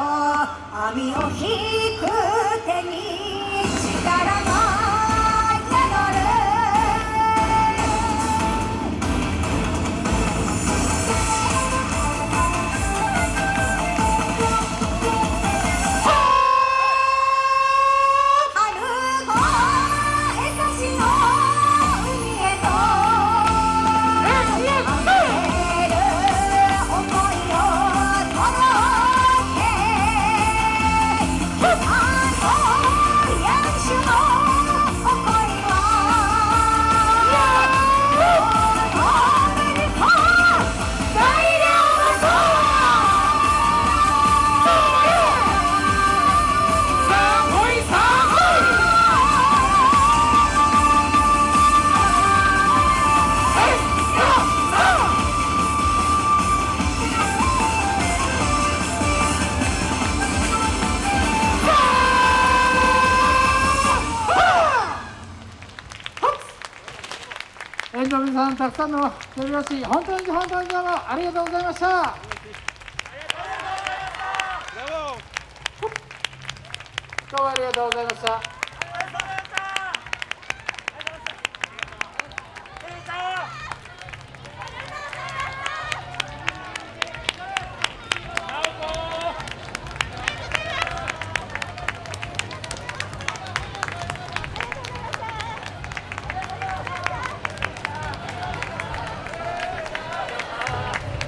網を引く手に力が園の皆さん、たくさんの手拍子、本当に本当にどうもありがとうございました。どうもありがとうございました。